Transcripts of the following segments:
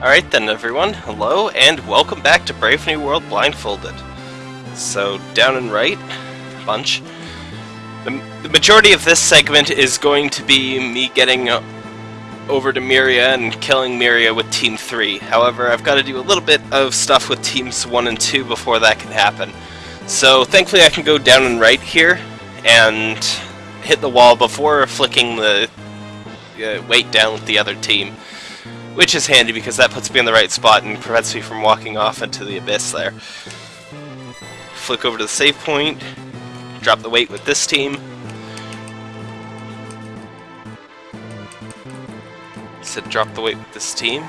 Alright then everyone, hello and welcome back to Brave New World Blindfolded. So, down and right, bunch. The, the majority of this segment is going to be me getting uh, over to Miria and killing Miria with Team 3. However, I've got to do a little bit of stuff with Teams 1 and 2 before that can happen. So, thankfully I can go down and right here and hit the wall before flicking the uh, weight down with the other team. Which is handy because that puts me in the right spot and prevents me from walking off into the abyss there. Flick over to the save point, drop the weight with this team. Said drop the weight with this team.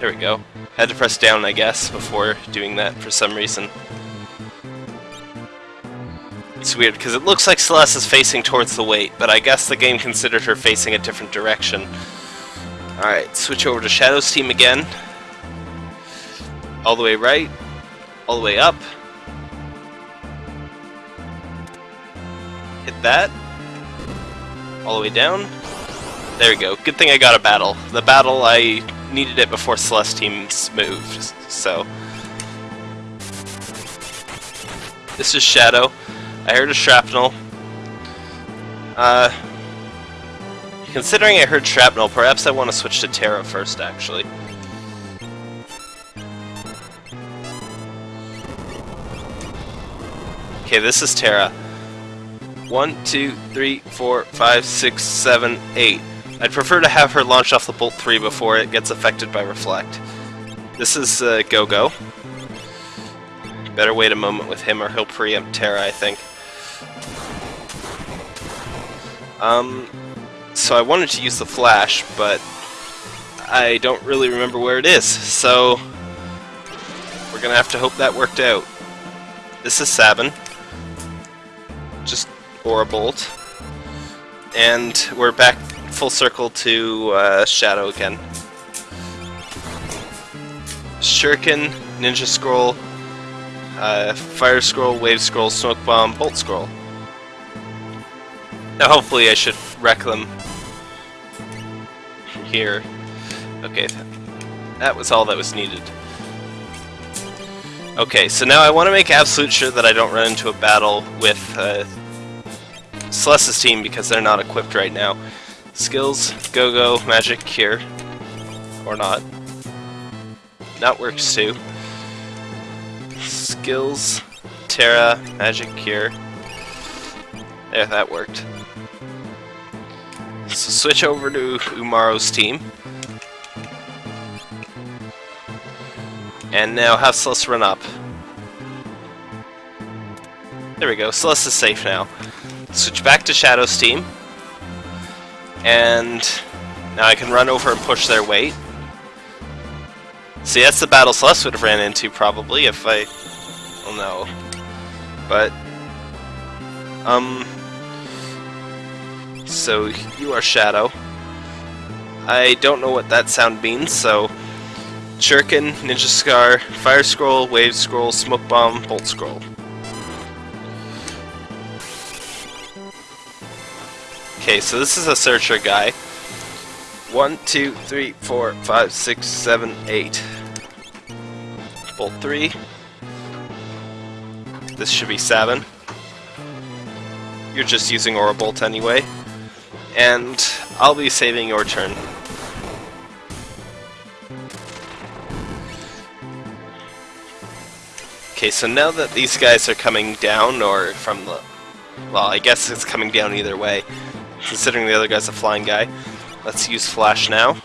There we go. Had to press down, I guess, before doing that for some reason. It's weird, because it looks like Celeste is facing towards the weight, but I guess the game considered her facing a different direction. Alright, switch over to Shadow's team again. All the way right, all the way up. Hit that. All the way down. There we go. Good thing I got a battle. The battle, I needed it before Celeste teams moved, so... This is Shadow. I heard a shrapnel. Uh, Considering I heard Shrapnel, perhaps I want to switch to Terra first, actually. Okay, this is Terra. One, two, three, four, five, six, seven, eight. I'd prefer to have her launch off the Bolt 3 before it gets affected by Reflect. This is uh, Go-Go. Better wait a moment with him or he'll preempt Terra, I think. Um, so I wanted to use the flash, but I don't really remember where it is, so we're gonna have to hope that worked out. This is Sabin, just Aura Bolt, and we're back full circle to uh, Shadow again. Shuriken, Ninja Scroll, uh, Fire Scroll, Wave Scroll, Smoke Bomb, Bolt Scroll. Now hopefully I should wreck them here. Okay, that was all that was needed. Okay, so now I want to make absolute sure that I don't run into a battle with uh, Celeste's team because they're not equipped right now. Skills, Go-Go, Magic, Cure. Or not. That works too. Skills, Terra, Magic, Cure. There, that worked. So switch over to Umaro's team. And now have Celeste run up. There we go, Celeste is safe now. Switch back to Shadow's team. And now I can run over and push their weight. See, that's the battle Celeste would have ran into, probably, if I... Well, no. But... Um... So, you are Shadow. I don't know what that sound means, so... Shuriken, Ninja Scar, Fire Scroll, Wave Scroll, Smoke Bomb, Bolt Scroll. Okay, so this is a searcher guy. One, two, three, four, five, six, seven, eight. Bolt three. This should be seven. You're just using Aura Bolt anyway and I'll be saving your turn. Okay, so now that these guys are coming down, or from the... Well, I guess it's coming down either way, considering the other guy's a flying guy. Let's use Flash now.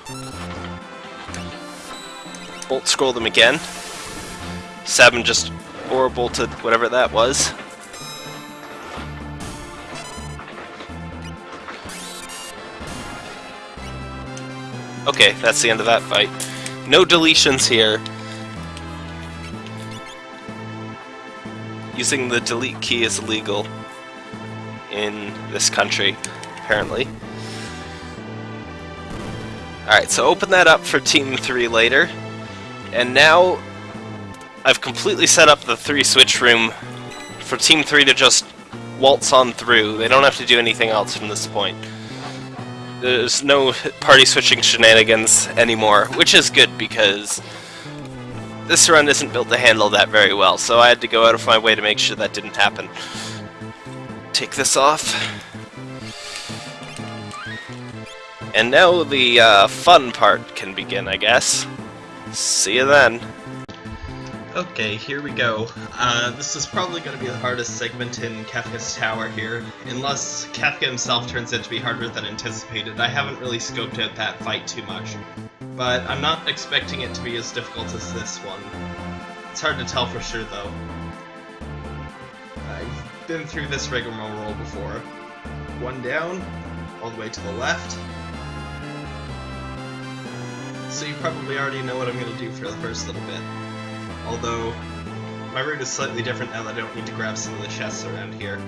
Bolt scroll them again. Sabin just Aura bolted whatever that was. Okay, that's the end of that fight. No deletions here. Using the delete key is illegal in this country, apparently. Alright, so open that up for Team 3 later. And now I've completely set up the 3 switch room for Team 3 to just waltz on through. They don't have to do anything else from this point. There's no party switching shenanigans anymore, which is good because this run isn't built to handle that very well, so I had to go out of my way to make sure that didn't happen. Take this off. And now the uh, fun part can begin, I guess. See you then. Okay, here we go. Uh, this is probably going to be the hardest segment in Kefka's Tower here, unless Kefka himself turns out to be harder than anticipated. I haven't really scoped out that fight too much, but I'm not expecting it to be as difficult as this one. It's hard to tell for sure, though. I've been through this rigmarole before. One down, all the way to the left. So you probably already know what I'm going to do for the first little bit although my route is slightly different now that I don't need to grab some of the chests around here.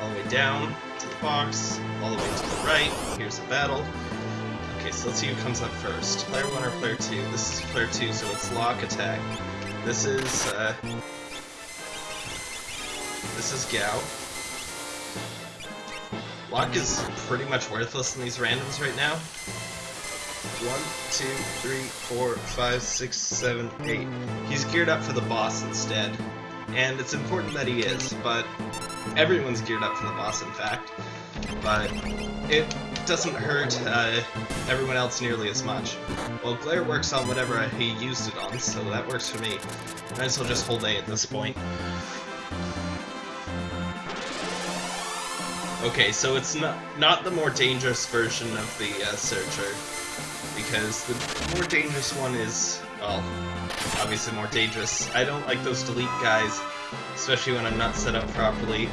All the way down to the box, all the way to the right, here's a battle. Okay, so let's see who comes up first. Player 1 or player 2? This is player 2, so it's Locke attack. This is, uh... This is Gau. Locke is pretty much worthless in these randoms right now. One, two, three, four, five, six, seven, eight. He's geared up for the boss instead. And it's important that he is, but everyone's geared up for the boss, in fact. But it doesn't hurt uh, everyone else nearly as much. Well, Glare works on whatever he used it on, so that works for me. Might as well just hold A at this point. Okay, so it's not not the more dangerous version of the uh, Searcher because the more dangerous one is, well, obviously more dangerous. I don't like those delete guys, especially when I'm not set up properly.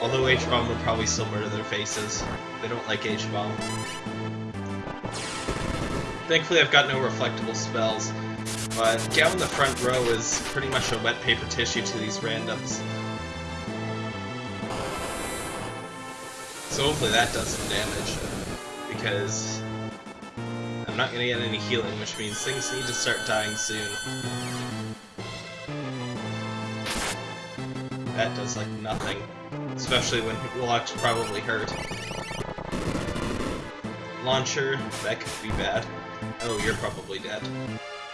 Although H-Bomb would probably still murder their faces. They don't like H-Bomb. Thankfully I've got no reflectable spells, but Gau in the front row is pretty much a wet paper tissue to these randoms. So hopefully that does some damage, because I'm not gonna get any healing, which means things need to start dying soon. That does, like, nothing. Especially when Locke's probably hurt. Launcher, that could be bad. Oh, you're probably dead.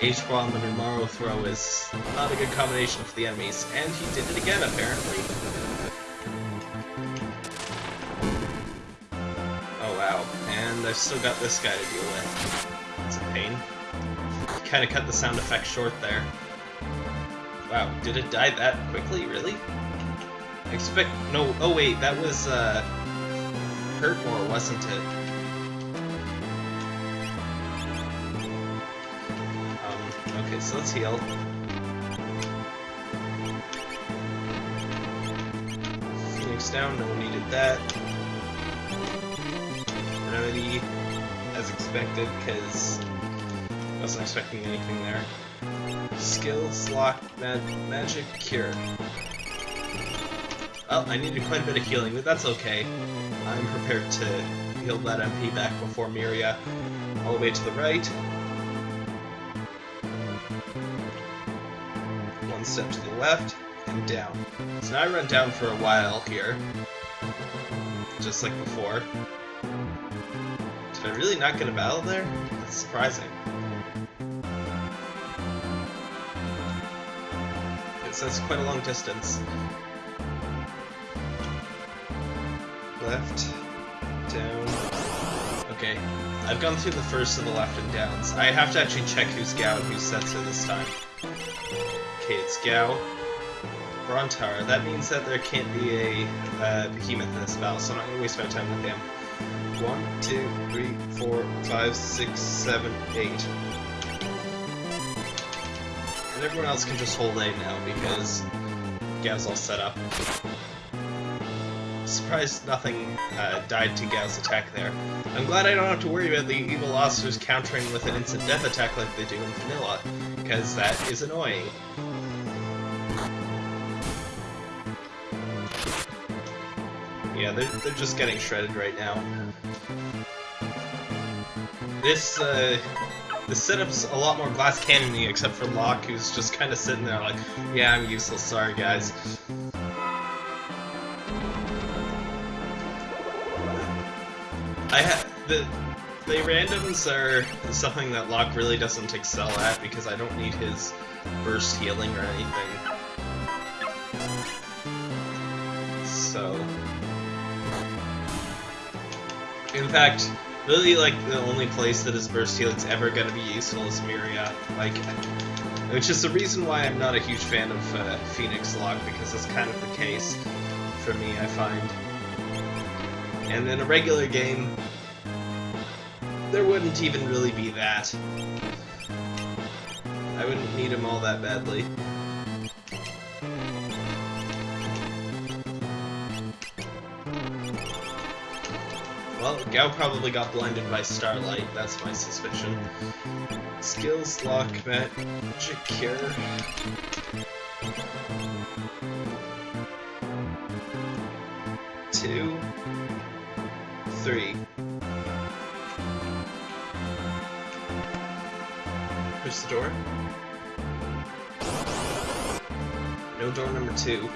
H-Bomb and Umaro Throw is not a good combination for the enemies, and he did it again, apparently. Oh wow, and I've still got this guy to deal with. Pain. Kinda cut the sound effect short there. Wow, did it die that quickly? Really? I expect... No, oh wait, that was, uh... Hurtmore, wasn't it? Um, okay, so let's heal. Phoenix down, no one needed that. Remedy as expected, because I wasn't expecting anything there. Skills, Locke, mag magic, cure. Well, I needed quite a bit of healing, but that's okay. I'm prepared to heal that MP back before Miria. All the way to the right. One step to the left, and down. So now I run down for a while here. Just like before. I really not get a battle there? That's surprising. It says quite a long distance. Left, down. Okay, I've gone through the first of the left and downs. I have to actually check who's Gau and who's Setzer this time. Okay, it's Gau. Brontaur, that means that there can't be a uh, behemoth in this battle, so I'm not going to waste my time with him. One, two, three, four, five, six, seven, eight. And everyone else can just hold A now because Gau's all set up. Surprised nothing uh, died to Gau's attack there. I'm glad I don't have to worry about the evil officers countering with an instant death attack like they do in Vanilla, because that is annoying. Yeah, they're, they're just getting shredded right now. This, uh, the setup's a lot more glass cannony except for Locke, who's just kind of sitting there like, yeah, I'm useless, sorry guys. I ha the the randoms are something that Locke really doesn't excel at because I don't need his burst healing or anything. Fact, really like the only place that his burst healing's ever going to be useful is Miria. Like, which is the reason why I'm not a huge fan of uh, Phoenix Locke, because that's kind of the case for me. I find. And in a regular game, there wouldn't even really be that. I wouldn't need him all that badly. Gau probably got blinded by starlight, that's my suspicion. Skills, Locke, magic, cure. Two, three. Push the door. No door number two.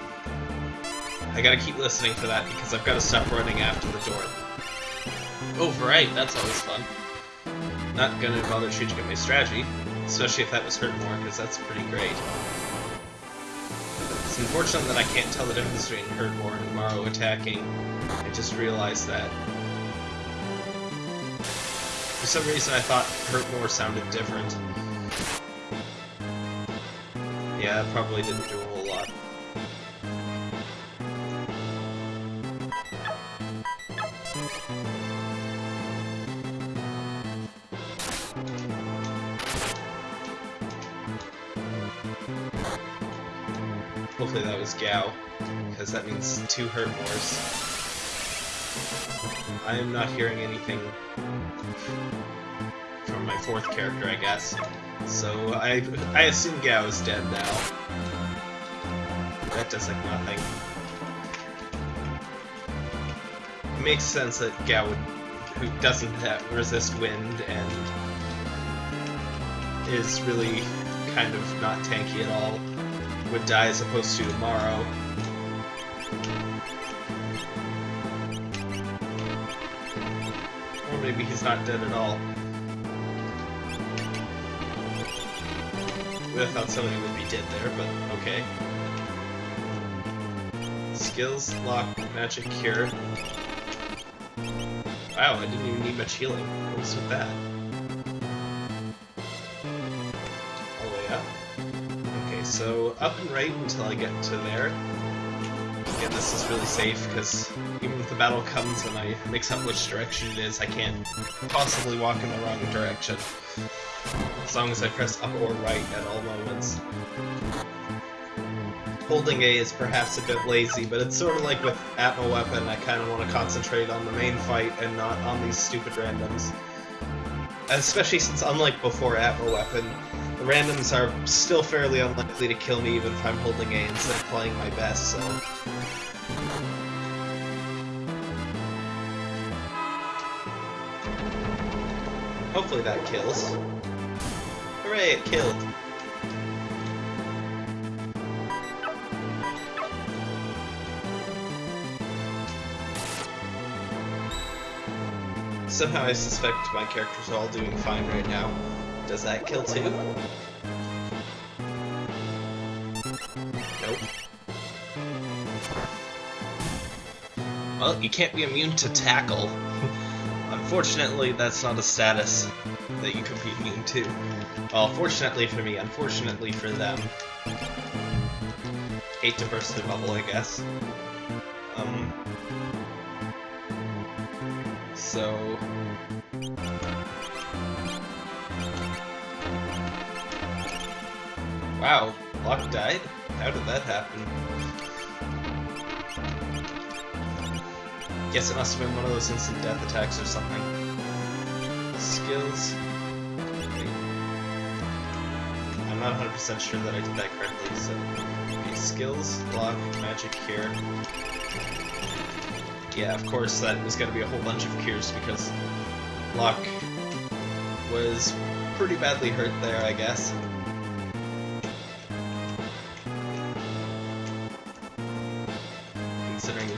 I gotta keep listening for that because I've gotta stop running after the door. Oh, right, that's always fun. Not gonna bother changing up my strategy, especially if that was hurt more, because that's pretty great. It's unfortunate that I can't tell the difference between hurt more and Morrow attacking. I just realized that. For some reason I thought hurt more sounded different. Yeah, probably didn't do Hopefully that was Gau, because that means two hurt mores. I am not hearing anything from my fourth character, I guess. So I I assume Gau is dead now. That does like nothing. It makes sense that Gau would, who doesn't have, resist wind and is really kind of not tanky at all, would die as opposed to tomorrow. Or maybe he's not dead at all. Have thought somebody would be dead there, but okay. Skills, Locke, magic, cure. Wow, I didn't even need much healing. What was with that? Up and right until I get to there. Again, this is really safe, because even if the battle comes and I mix up which direction it is, I can't possibly walk in the wrong direction. As long as I press up or right at all moments. Holding A is perhaps a bit lazy, but it's sort of like with Atma Weapon, I kind of want to concentrate on the main fight and not on these stupid randoms. Especially since, unlike before Atma Weapon, randoms are still fairly unlikely to kill me even if I'm holding A instead of playing my best, so... Hopefully that kills. Hooray, it killed! Somehow I suspect my characters are all doing fine right now. Does that kill too? Nope. Well, you can't be immune to tackle. Unfortunately, that's not a status that you can be immune to. Well, fortunately for me, unfortunately for them. Hate to burst the bubble, I guess. Um... So... Wow, Locke died? How did that happen? Guess it must have been one of those instant death attacks or something. Skills. I'm not 100% sure that I did that correctly, so... Okay, skills, block, magic, cure. Yeah, of course that was gonna be a whole bunch of cures because Locke was pretty badly hurt there, I guess.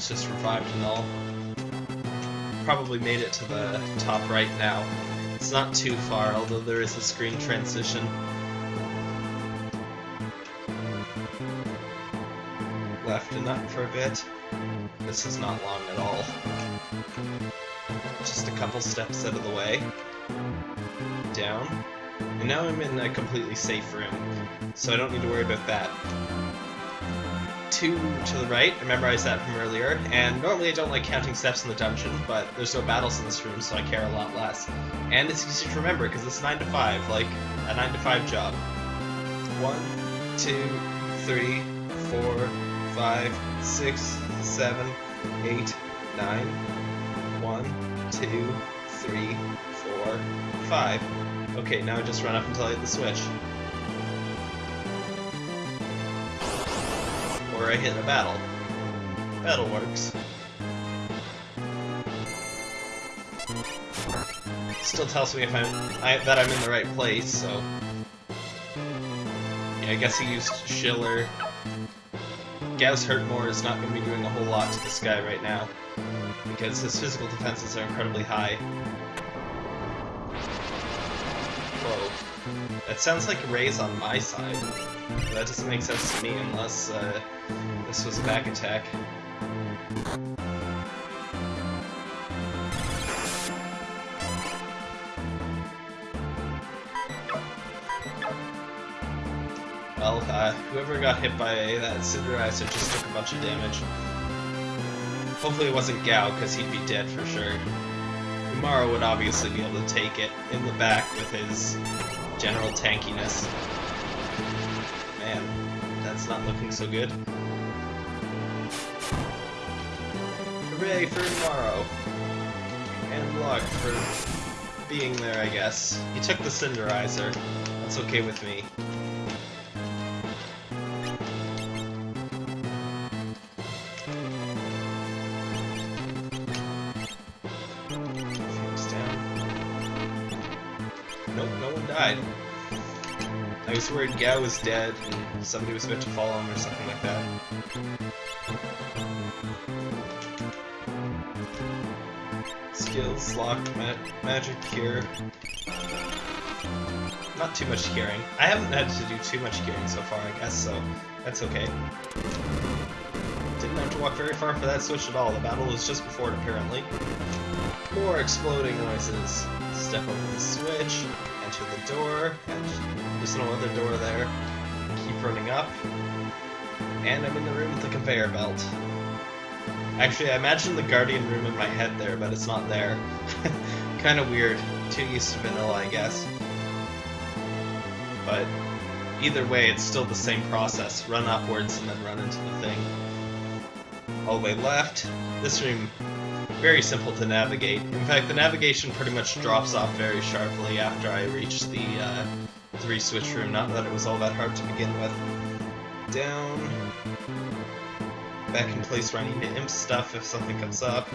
Just revived and all. probably made it to the top right now. It's not too far, although there is a screen transition. Left and up for a bit. This is not long at all. Just a couple steps out of the way. Down. And now I'm in a completely safe room, so I don't need to worry about that two to the right. I memorized that from earlier. And normally I don't like counting steps in the dungeon, but there's no battles in this room, so I care a lot less. And it's easy to remember because it's 9 to 5, like a 9 to 5 job. 1, 2, 3, 4, 5, 6, 7, 8, 9. 1, 2, 3, 4, 5. Okay, now I just run up until I hit the switch. I hit a battle. Battle works. Still tells me if I'm I, that I'm in the right place, so... Yeah, I guess he used Schiller. Gau's Hurtmore is not going to be doing a whole lot to this guy right now, because his physical defenses are incredibly high. That sounds like Ray's on my side. That doesn't make sense to me unless uh, this was a back attack. Well, uh, whoever got hit by that Cinderizer just took a bunch of damage. Hopefully it wasn't Gau, because he'd be dead for sure. Umaro would obviously be able to take it in the back with his general tankiness. Man, that's not looking so good. Hooray for tomorrow! And luck for being there, I guess. He took the Cinderizer. That's okay with me. I was worried Gau was dead and somebody was about to fall him or something like that. Skills, Locke, ma magic, cure. Not too much curing. I haven't had to do too much curing so far, I guess, so that's okay. Didn't have to walk very far for that switch at all. The battle was just before it, apparently. More exploding noises. Step over the switch, enter the door, there's no other door there. Keep running up, and I'm in the room with the conveyor belt. Actually, I imagine the Guardian room in my head there, but it's not there. kind of weird. Too used to vanilla, I guess. But either way, it's still the same process. Run upwards and then run into the thing. Oh, All the way left. This room very simple to navigate. In fact, the navigation pretty much drops off very sharply after I reach the uh, three switch room. Not that it was all that hard to begin with. Down. Back in place where I need to imp stuff if something comes up.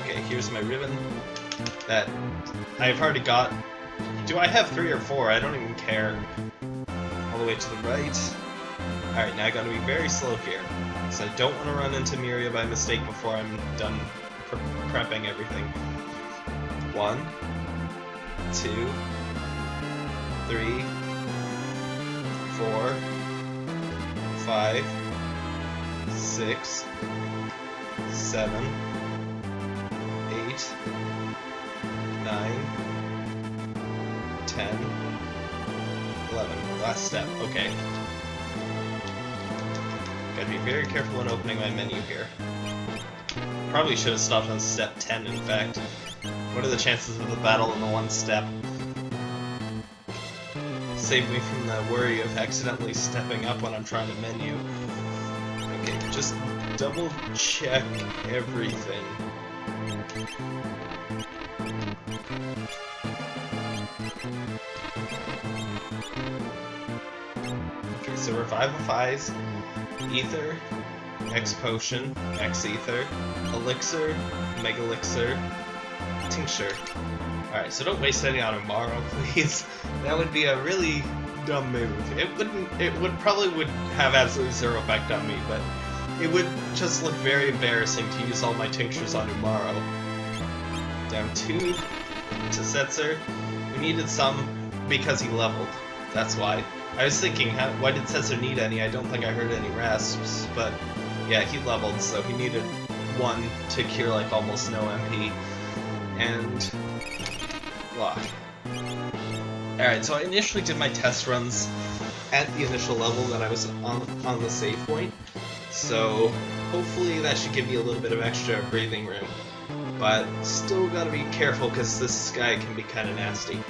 Okay, here's my ribbon that I've already got. Do I have three or four? I don't even care. All the way to the right. Alright, now I gotta be very slow here. So I don't want to run into Miria by mistake before I'm done pre prepping everything. One, two, three, four, five, six, seven, eight, nine, ten, eleven. Last step. Okay. Gotta be very careful when opening my menu here. Probably should have stopped on step 10, in fact. What are the chances of the battle in the one step? Save me from the worry of accidentally stepping up when I'm trying to menu. Okay, just double check everything. So Revivify's Ether, X Potion, X Ether, Elixir, Mega Elixir, Tincture. Alright, so don't waste any on Umaro, please. That would be a really dumb move. It wouldn't it would probably would have absolutely zero effect on me, but it would just look very embarrassing to use all my tinctures on Umaro. Down two to Setzer. We needed some because he leveled. That's why. I was thinking, how, why did Setzer need any? I don't think I heard any rasps, but yeah, he leveled, so he needed one to cure like almost no MP. And Locke. Alright, so I initially did my test runs at the initial level that I was on, on the save point. So hopefully that should give me a little bit of extra breathing room. But still gotta be careful because this guy can be kinda nasty.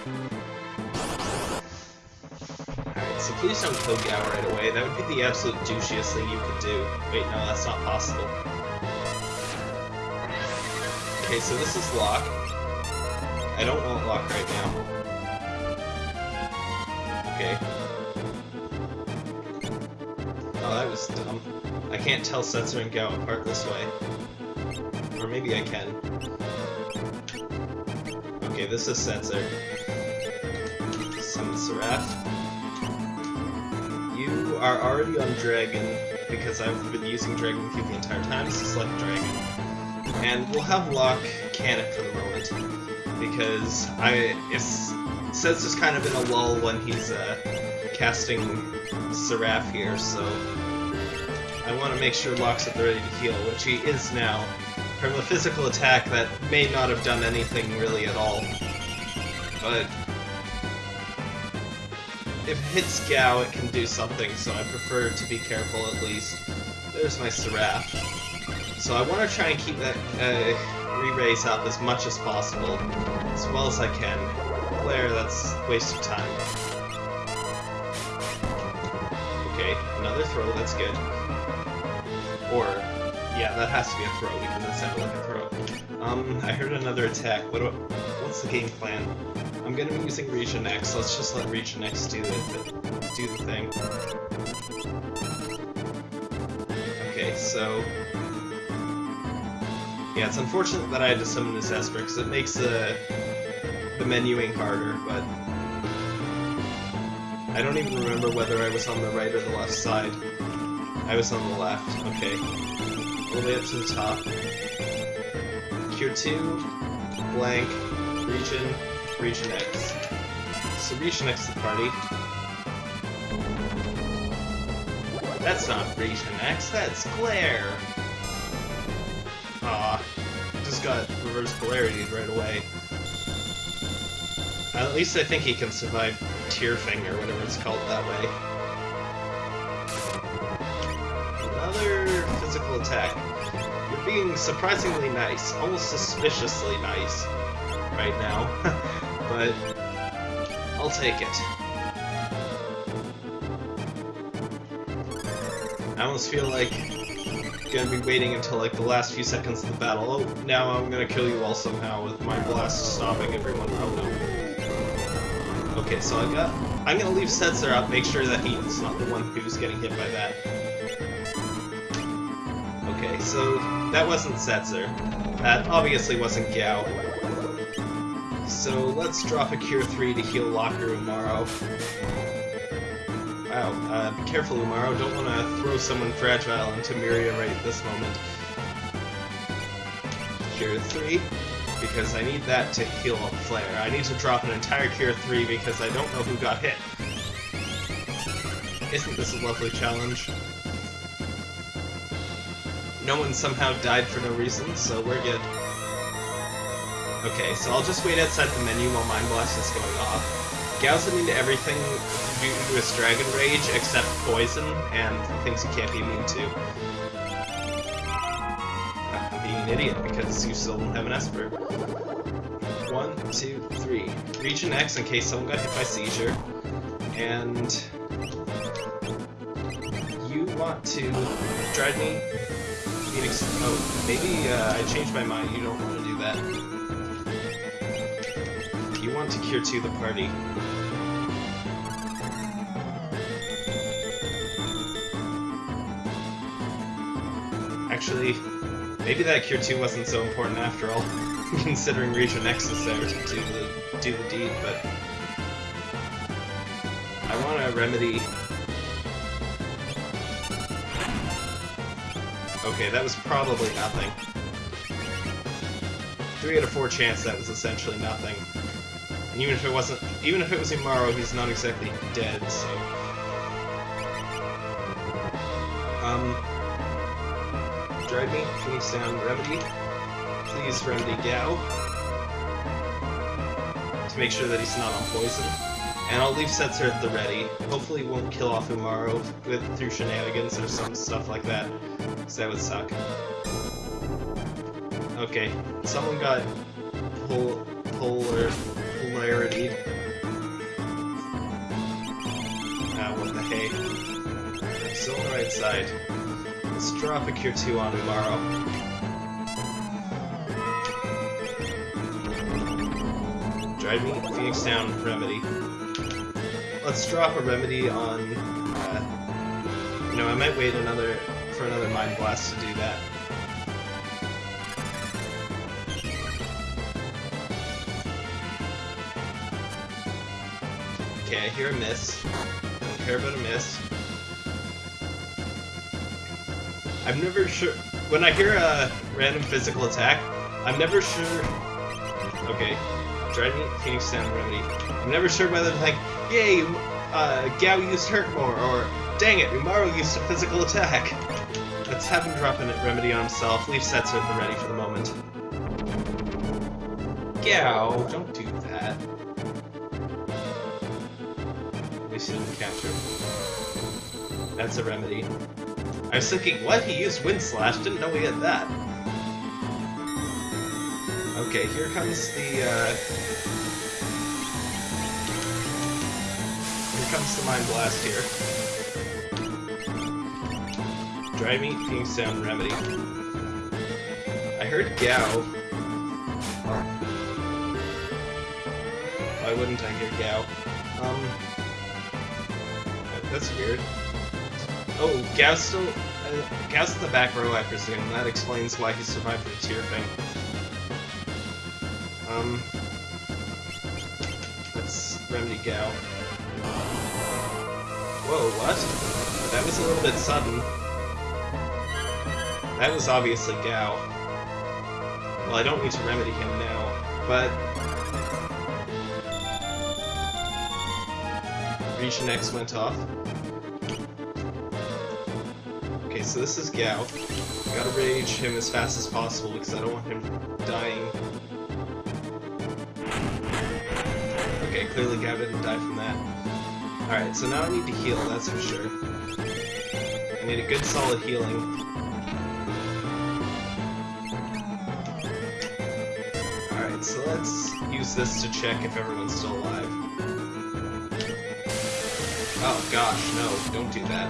Please don't kill Gau right away. That would be the absolute douchiest thing you could do. Wait, no, that's not possible. Okay, so this is Locke. I don't want Locke right now. Okay. Oh, that was dumb. I can't tell Setzer and Gau apart this way. Or maybe I can. Okay, this is Setzer. Summon Seraph. You are already on Dragon, because I've been using Dragon Cube the entire time, so select Dragon. And we'll have Locke can it for the moment, because I if Setzer's kind of in a lull when he's uh, casting Seraph here, so I want to make sure Locke's at the ready to heal, which he is now, from a physical attack that may not have done anything really at all. But if it hits Gau, it can do something, so I prefer to be careful at least. There's my Seraph. So I want to try and keep that uh, re-raise up as much as possible, as well as I can. Glare, that's waste of time. Okay, another throw, that's good. Or, yeah, that has to be a throw because it sounded like a throw. Um, I heard another attack. What? Do, what's the game plan? I'm gonna be using Region X. Let's just let Region X do the do the thing. Okay, so yeah, it's unfortunate that I had to summon this Esper because it makes the the menuing harder, but I don't even remember whether I was on the right or the left side. I was on the left, okay. All the way up to the top. Cure 2, blank, region, region X. So region X the party. That's not region X, that's glare! Aw, just got reverse polarity right away. At least I think he can survive Tearfing or whatever it's called that way. Another physical attack. You're being surprisingly nice, almost suspiciously nice right now, but I'll take it. I almost feel like gonna be waiting until like the last few seconds of the battle. Oh, now I'm gonna kill you all somehow with my blast stopping everyone. Oh no. Okay, so I got. I'm gonna leave Setzer up, make sure that he's not the one who's getting hit by that. Okay, so that wasn't Setzer. That obviously wasn't Gau. So let's drop a Cure 3 to heal Locker Umaro. Wow, uh, be careful Umaro, don't want to throw someone fragile into Miria right at this moment. Cure 3, because I need that to heal up Flare. I need to drop an entire Cure 3 because I don't know who got hit. Isn't this a lovely challenge? No one somehow died for no reason, so we're good. Okay, so I'll just wait outside the menu while Mind Blast is going off. Gau's immune to everything due to his Dragon Rage except poison and things he can't be immune to. I'm being an idiot because you still don't have an Esper. One, two, three. Region X in case someone got hit by seizure. And you want to drive me? Phoenix. Oh, maybe uh, I changed my mind. You don't want to do that. To cure to the party. Actually, maybe that cure 2 wasn't so important after all, considering Region X is there to do the, do the deed, but... I want to remedy... Okay, that was probably nothing. Three out of four chance that was essentially nothing. And even if it wasn't, even if it was Umaro, he's not exactly dead, so... Um... Drive me, Phoenix down, Remedy. Please, Remedy Gau. To make sure that he's not on poison. And I'll leave Setzer at the ready. Hopefully won't kill off Umaro with, through shenanigans or some stuff like that. Because that would suck. Okay, someone got pol polar polarity. Ah, what the hey. I'm still on the right side. Let's drop a Cure 2 on. Drive me Phoenix down, Remedy. Let's drop a Remedy on... Uh, you know, I might wait another for another Mind Blast to do that. Okay, I hear a miss. I Don't care about a miss. I'm never sure... When I hear a random physical attack, I'm never sure... Okay, me, Phoenix Down Remedy. I'm never sure whether to think, yay, uh, Gau used Hurt more, or dang it, Umaro used a physical attack. Let's have him drop a Remedy on himself, leave Setzer at ready for the moment. Gau, don't At least he capture. That's a remedy. I was thinking, what? He used Wind Slash? Didn't know he had that. Okay, here comes the, uh... Here comes the Mind Blast here. Meat, Phoenix Down, Remedy. I heard Gau. Why wouldn't I hear Gau? Um... That's weird. Oh, Gau's still... Uh, Gau's in the back row, I presume. That explains why he survived the tear thing. Um, let's remedy Gau. Whoa, what? That was a little bit sudden. That was obviously Gau. Well, I don't need to remedy him now, but... Region X went off. Okay, so this is Gau. Gotta rage him as fast as possible because I don't want him dying Okay, clearly Gau didn't die from that. Alright, so now I need to heal, that's for sure. I need a good solid healing. Alright, so let's use this to check if everyone's still alive. Oh gosh, no, don't do that.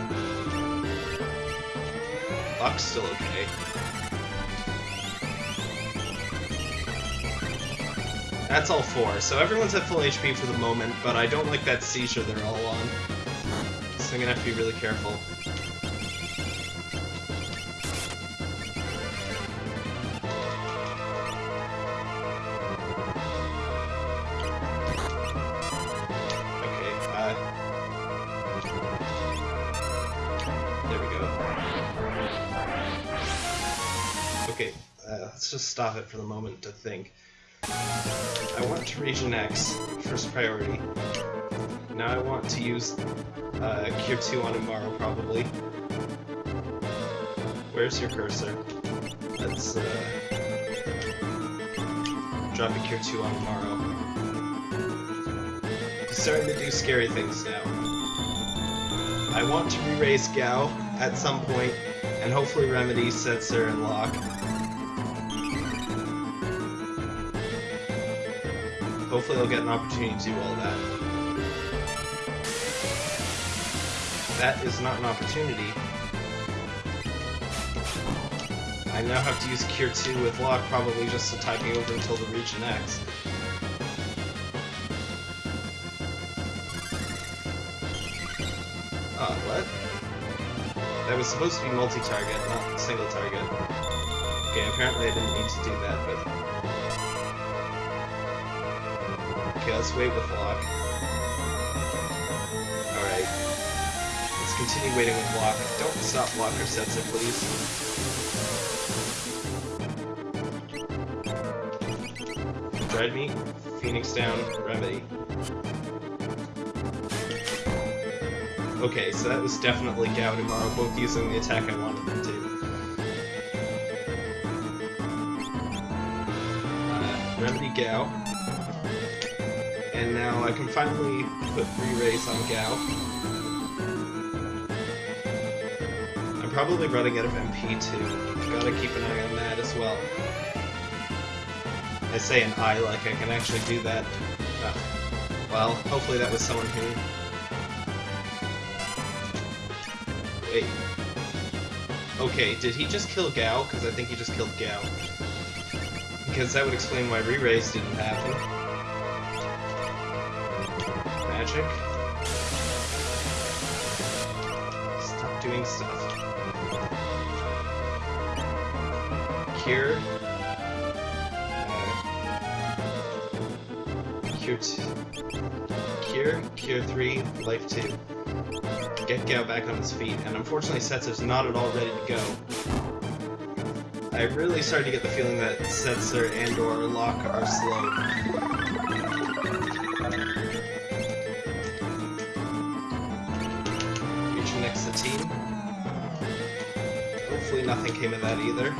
Buck's still okay. That's all four. So everyone's at full HP for the moment, but I don't like that seizure they're all on. So I'm gonna have to be really careful. Stop it for the moment to think. I want to Region X, first priority. Now I want to use uh, Cure 2 on Umaro, probably. Where's your cursor? Let's uh, drop a Cure 2 on Umaro. He's starting to do scary things now. I want to re-raise Gau at some point, and hopefully remedy Setzer and Locke. Hopefully I'll get an opportunity to do all that. That is not an opportunity. I now have to use Cure 2 with Locke, probably just to tide me over until the Region X. Oh, what? That was supposed to be multi-target, not single target. Okay, apparently I didn't need to do that, but... Yes, wait with Locke. Alright. Let's continue waiting with Locke. Don't stop Locke or Setzer, please. Dread me, Phoenix down, Remedy. Okay, so that was definitely Gaudimaru, both using the attack I wanted them to. Uh, Remedy Gau. And now I can finally put Re-Raise on Gau. I'm probably running out of MP too. Gotta keep an eye on that as well. I say an eye like I can actually do that. Uh, well, hopefully that was someone who... Wait. Okay, did he just kill Gau? Because I think he just killed Gau. Because that would explain why re-raise didn't happen. Magic. Stop doing stuff. Cure. Cure 2. Cure, Cure 3, Life 2. Get Gau back on his feet, and unfortunately Setzer's not at all ready to go. I really started to get the feeling that Setzer and or Locke are slow. Hopefully nothing came of that either.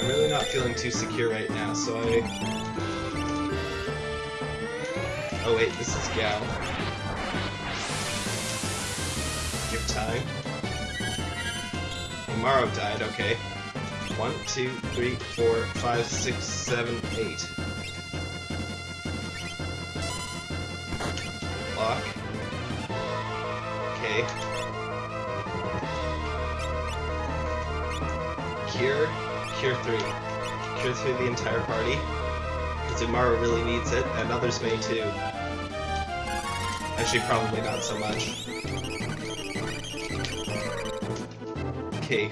I'm really not feeling too secure right now, so I... Oh wait, this is Gau. Give time. Umaro died, okay. One, two, three, four, five, six, seven, eight. Locke. Okay. Cure. Cure 3. Cure 3 the entire party. Because Umaro really needs it, and others may too. Actually, probably not so much. Okay.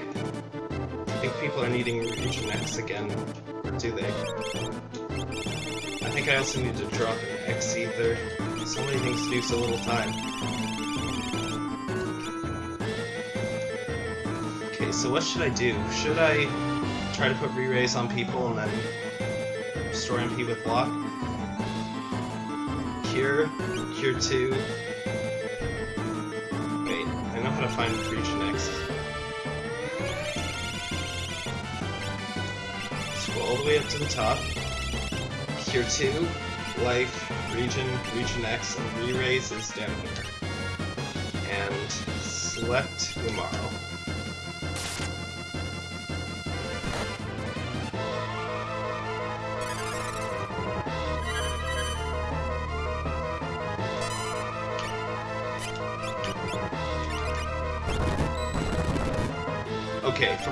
I think people are needing Regen X again. Or do they? I think I also need to drop an X Ether. So many things to do, so little time. So what should I do? Should I try to put re-raise on people and then restore MP with Locke? Cure, Cure 2. Wait, I know how to find Regen X. Scroll all the way up to the top. Cure 2, Life, Regen, Regen X, and Re-Raise is down here. And select Umaro.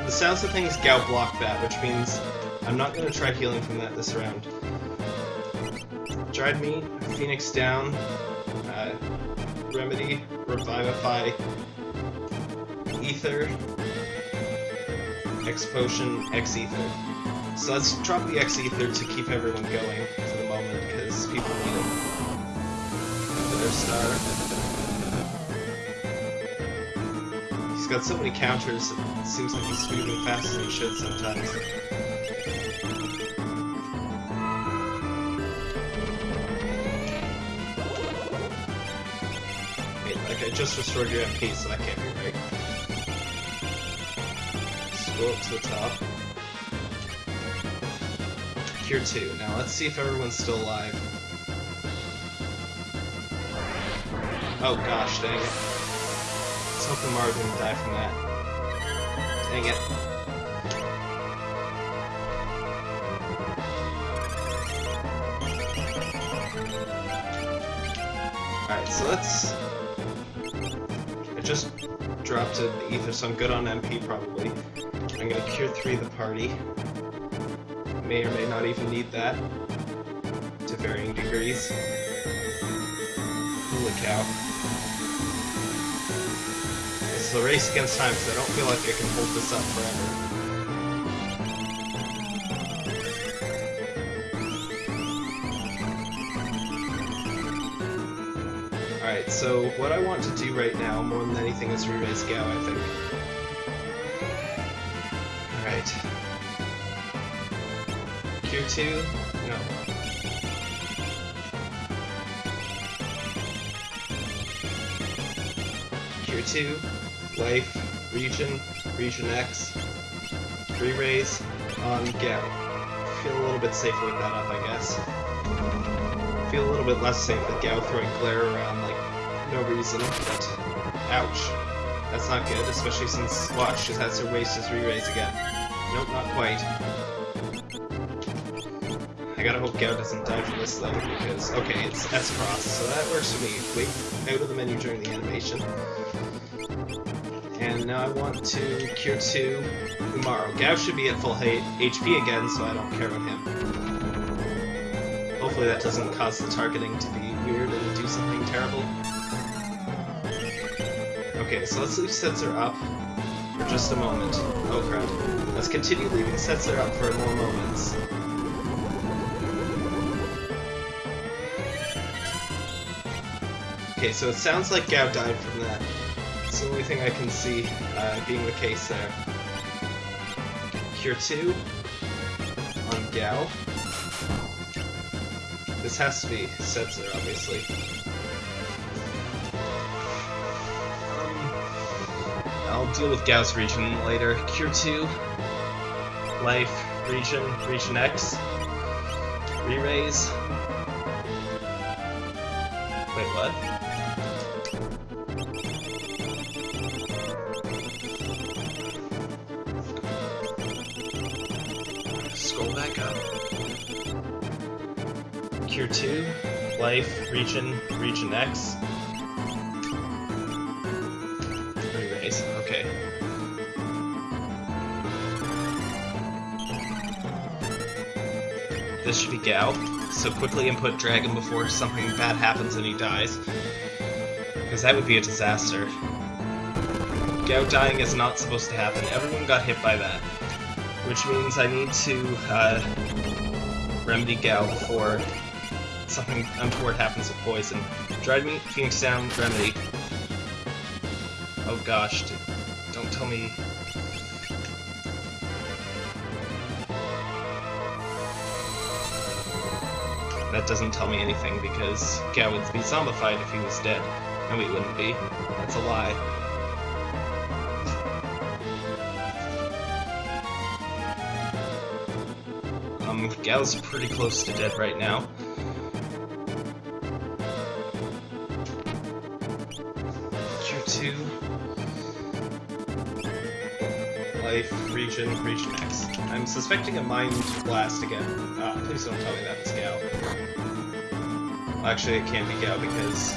The sounds of things, Gau blocked that, which means I'm not going to try healing from that this round. Dried Meat, Phoenix Down, uh, Remedy, Revivify, Ether, X Potion, X Ether. So let's drop the X Ether to keep everyone going for the moment, because people need it for their star. Got so many counters, it seems like he's moving faster than he should sometimes. Wait, like I just restored your MP, so that can't be right. Scroll up to the top. Cure 2. Now let's see if everyone's still alive. Oh gosh, dang it. Let's hope Umaro didn't die from that. Dang it. Alright, so let's... I just dropped an ether, so I'm good on MP probably. I'm gonna cure 3 the party. May or may not even need that. To varying degrees. Holy cow. The race against time, because I don't feel like I can hold this up forever. Alright, so what I want to do right now, more than anything, is re-raise Gau, I think. Alright. Cure 2? No. Cure 2, Life, Regen, Regen X, Re-Raise on um, Gau. Feel a little bit safer with that up, I guess. Feel a little bit less safe with Gau throwing glare around like no reason, but ouch. That's not good, especially since Watch just has to waste his re-raise again. Nope, not quite. I gotta hope Gau doesn't die from this though, because, okay, it's S-Cross, so that works for me. Wait out of the menu during the animation. And now I want to Cure 2 Umaro. Gau should be at full HP again, so I don't care about him. Hopefully that doesn't cause the targeting to be weird and do something terrible. Okay, so let's leave Setzer up for just a moment. Oh crap. Let's continue leaving Setzer up for more moments. Okay, so it sounds like Gau died from thing I can see uh, being the case there. Cure 2 on Gau. This has to be Setzer, obviously. Um, I'll deal with Gau's regen later. Cure 2, Life, Regen, Regen X, Re-Raise. Wait, what? Up. Cure 2, Life, Regen, Regen X. Re-raise, okay. This should be Gau, so quickly input Dragon before something bad happens and he dies. Because that would be a disaster. Gau dying is not supposed to happen. Everyone got hit by that. Which means I need to uh, remedy Gau before something untoward happens with poison. Dried meat, Phoenix down, remedy. Oh gosh, don't tell me. That doesn't tell me anything because Gau would be zombified if he was dead. And we wouldn't be. That's a lie. Gau's pretty close to dead right now. Q2. Life, regen, regen X. I'm suspecting a mind blast again. Ah, please don't tell me that Gau. Well, actually, it can't be Gau because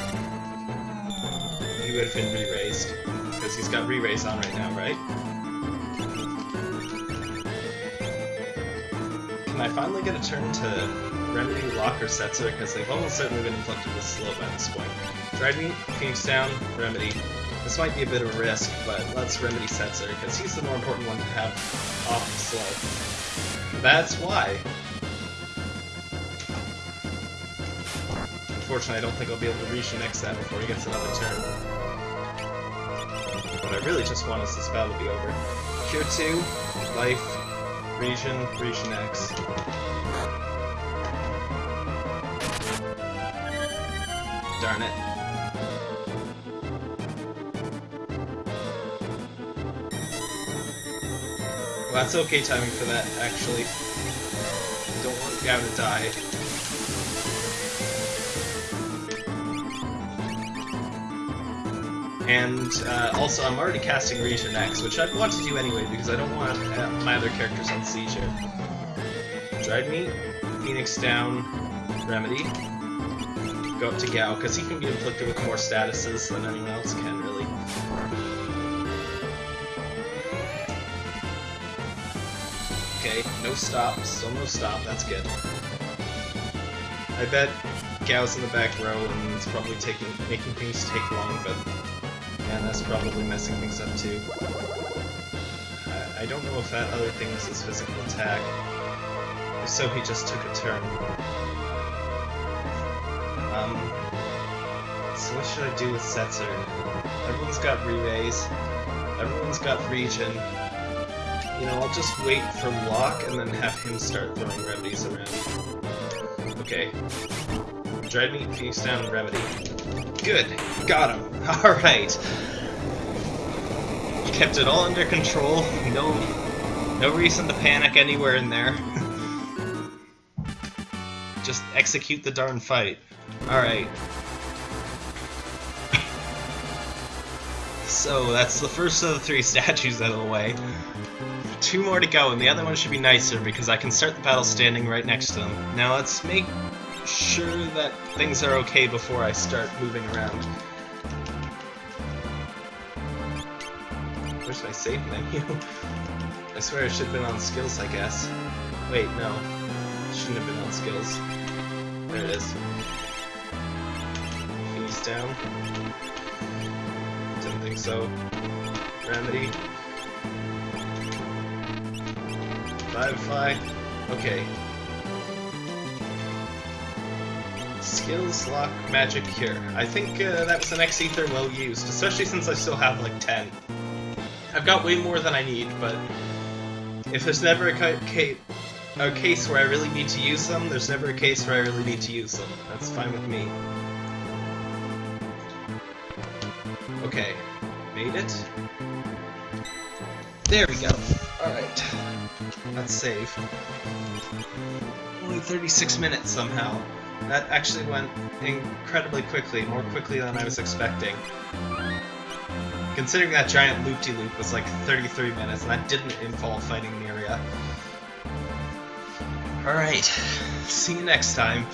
he would have been re-raised. Because he's got re-raise on right now, right? Can I finally get a turn to remedy Locke or Setzer? Because they've almost certainly been inflicted with slow by this point. Meat, Phoenix down, Remedy. This might be a bit of a risk, but let's Remedy Setzer, because he's the more important one to have off the slow. That's why. Unfortunately, I don't think I'll be able to reach the next before he gets another turn. What I really just want is this battle to be over. Cure 2, Life, Regen, Regen X. Darn it. Well, that's okay timing for that, actually. Don't want Gau to die. And uh, also, I'm already casting Regen X, which I'd want to do anyway because I don't want uh, my other characters on siege here. Dried Meat, Phoenix down, Remedy. Go up to Gau, because he can be inflicted with more statuses than anyone else can, really. Okay, no stop, still no stop, that's good. I bet Gau's in the back row and it's probably taking making things take long, but yeah, that's probably messing things up too. I, I don't know if that other thing was his physical attack. If so, he just took a turn. Um, so what should I do with Setzer? Everyone's got re-raise. Everyone's got regen. You know, I'll just wait for Locke and then have him start throwing remedies around. Okay. Dried meat, Phoenix down, remedy. Good! Got him! Alright! Kept it all under control. No no reason to panic anywhere in there. Just execute the darn fight. Alright. So, that's the first of the three statues out of the way. Two more to go, and the other one should be nicer because I can start the battle standing right next to them. Now let's make sure that things are okay before I start moving around. Where's my save menu? I swear it should have been on skills, I guess. Wait, no. Shouldn't have been on skills. There it is. He's down. Didn't think so. Remedy. Firefly. Okay. Skills, Locke, magic, cure. I think uh, that was an X-Ether well used, especially since I still have like 10. I've got way more than I need, but if there's never a, ca a case where I really need to use them, there's never a case where I really need to use them. That's fine with me. Okay, made it. There we go. Alright. Let's save. Only 36 minutes somehow. That actually went incredibly quickly, more quickly than I was expecting. Considering that giant loop-de-loop -loop was like 33 minutes, and that didn't involve fighting Miria. Alright, see you next time.